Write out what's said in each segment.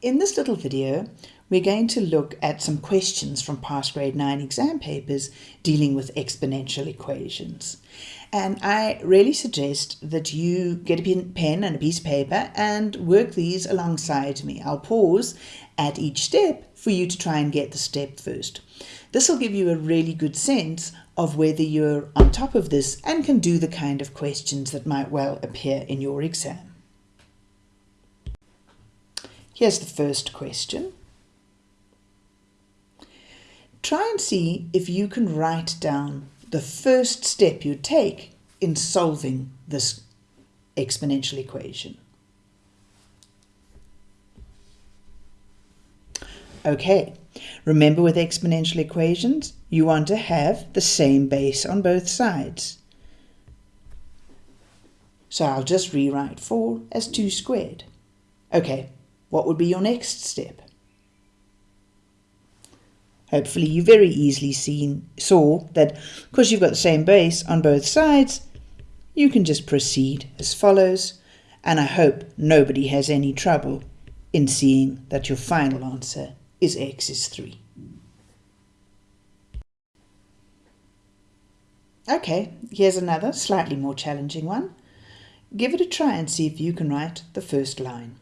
In this little video, we're going to look at some questions from past grade 9 exam papers dealing with exponential equations. And I really suggest that you get a pen and a piece of paper and work these alongside me. I'll pause at each step for you to try and get the step first. This will give you a really good sense of whether you're on top of this and can do the kind of questions that might well appear in your exam. Here's the first question. Try and see if you can write down the first step you take in solving this exponential equation. Okay, remember with exponential equations, you want to have the same base on both sides. So I'll just rewrite 4 as 2 squared. Okay, what would be your next step? Hopefully you very easily seen, saw that because you've got the same base on both sides, you can just proceed as follows, and I hope nobody has any trouble in seeing that your final answer is x is 3. Okay, here's another slightly more challenging one. Give it a try and see if you can write the first line.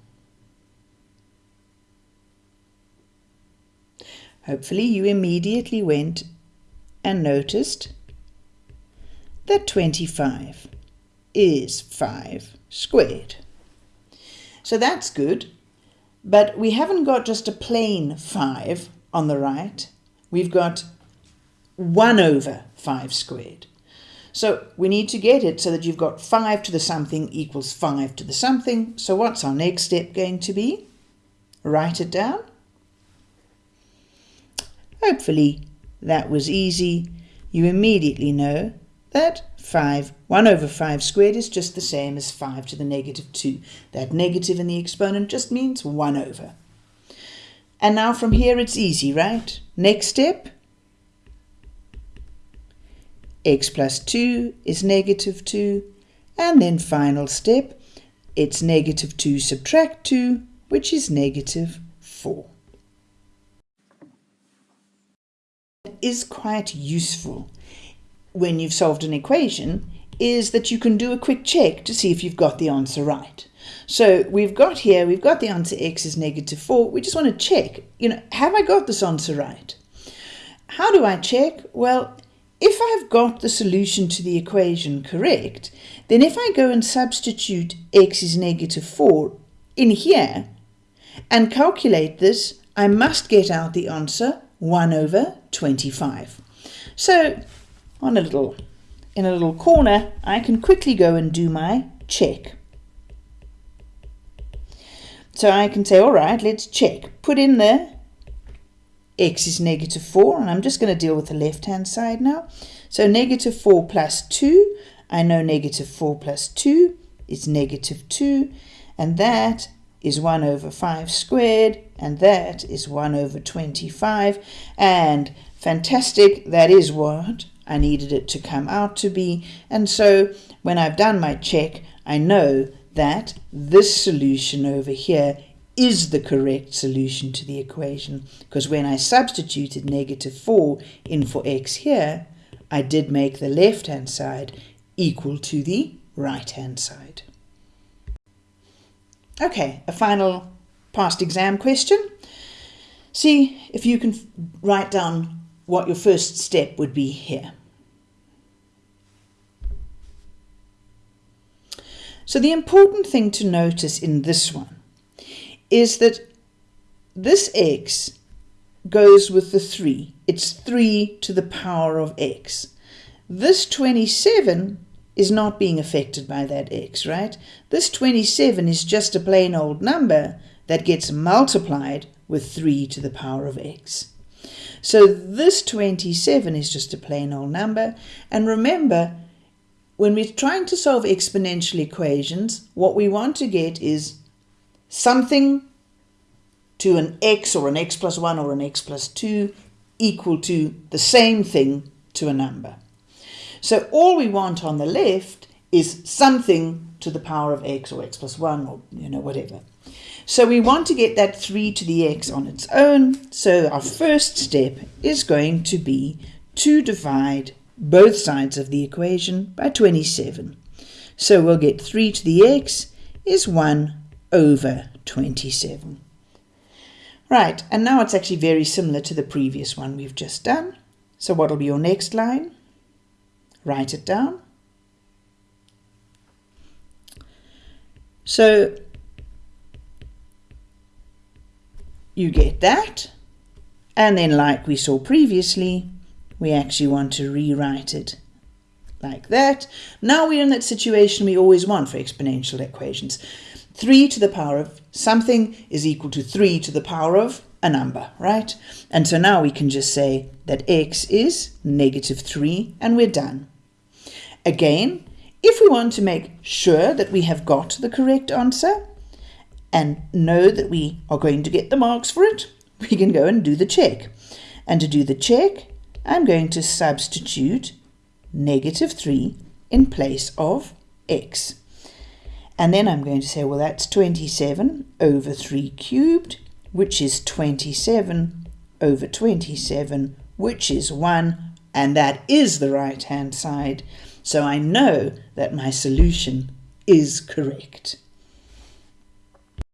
Hopefully you immediately went and noticed that 25 is 5 squared. So that's good, but we haven't got just a plain 5 on the right. We've got 1 over 5 squared. So we need to get it so that you've got 5 to the something equals 5 to the something. So what's our next step going to be? Write it down. Hopefully that was easy. You immediately know that 5, 1 over 5 squared is just the same as 5 to the negative 2. That negative in the exponent just means 1 over. And now from here it's easy, right? Next step, x plus 2 is negative 2. And then final step, it's negative 2 subtract 2, which is negative 4. Is quite useful when you've solved an equation is that you can do a quick check to see if you've got the answer right. So we've got here, we've got the answer x is negative 4. We just want to check, you know, have I got this answer right? How do I check? Well, if I've got the solution to the equation correct, then if I go and substitute x is negative 4 in here and calculate this, I must get out the answer 1 over 25. So on a little, in a little corner, I can quickly go and do my check. So I can say, all right, let's check. Put in the x is negative 4, and I'm just going to deal with the left-hand side now. So negative 4 plus 2, I know negative 4 plus 2 is negative 2, and that is 1 over 5 squared, and that is 1 over 25. And fantastic, that is what I needed it to come out to be. And so when I've done my check, I know that this solution over here is the correct solution to the equation because when I substituted negative 4 in for x here, I did make the left-hand side equal to the right-hand side. Okay, a final past exam question. See if you can write down what your first step would be here. So the important thing to notice in this one is that this x goes with the 3. It's 3 to the power of x. This 27 is not being affected by that x, right? This 27 is just a plain old number that gets multiplied with 3 to the power of x. So this 27 is just a plain old number. And remember, when we're trying to solve exponential equations, what we want to get is something to an x or an x plus 1 or an x plus 2 equal to the same thing to a number. So all we want on the left is something to the power of x or x plus 1 or you know whatever. So we want to get that 3 to the x on its own. So our first step is going to be to divide both sides of the equation by 27. So we'll get 3 to the x is 1 over 27. Right, and now it's actually very similar to the previous one we've just done. So what will be your next line? Write it down. So you get that. And then like we saw previously, we actually want to rewrite it like that. Now we're in that situation we always want for exponential equations. 3 to the power of something is equal to 3 to the power of a number, right? And so now we can just say that x is negative 3 and we're done. Again, if we want to make sure that we have got the correct answer and know that we are going to get the marks for it, we can go and do the check. And to do the check, I'm going to substitute negative 3 in place of x. And then I'm going to say, well, that's 27 over 3 cubed, which is 27 over 27, which is 1, and that is the right-hand side. So I know that my solution is correct.